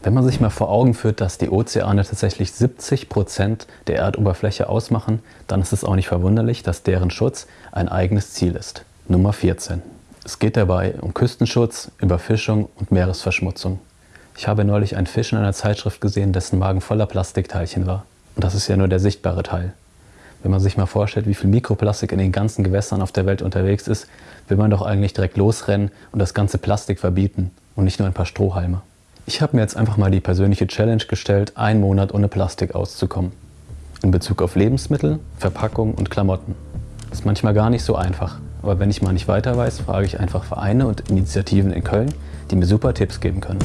Wenn man sich mal vor Augen führt, dass die Ozeane tatsächlich 70 Prozent der Erdoberfläche ausmachen, dann ist es auch nicht verwunderlich, dass deren Schutz ein eigenes Ziel ist. Nummer 14. Es geht dabei um Küstenschutz, Überfischung und Meeresverschmutzung. Ich habe neulich einen Fisch in einer Zeitschrift gesehen, dessen Magen voller Plastikteilchen war. Und das ist ja nur der sichtbare Teil. Wenn man sich mal vorstellt, wie viel Mikroplastik in den ganzen Gewässern auf der Welt unterwegs ist, will man doch eigentlich direkt losrennen und das ganze Plastik verbieten und nicht nur ein paar Strohhalme. Ich habe mir jetzt einfach mal die persönliche Challenge gestellt, einen Monat ohne Plastik auszukommen. In Bezug auf Lebensmittel, Verpackung und Klamotten. Ist manchmal gar nicht so einfach. Aber wenn ich mal nicht weiter weiß, frage ich einfach Vereine und Initiativen in Köln, die mir super Tipps geben können.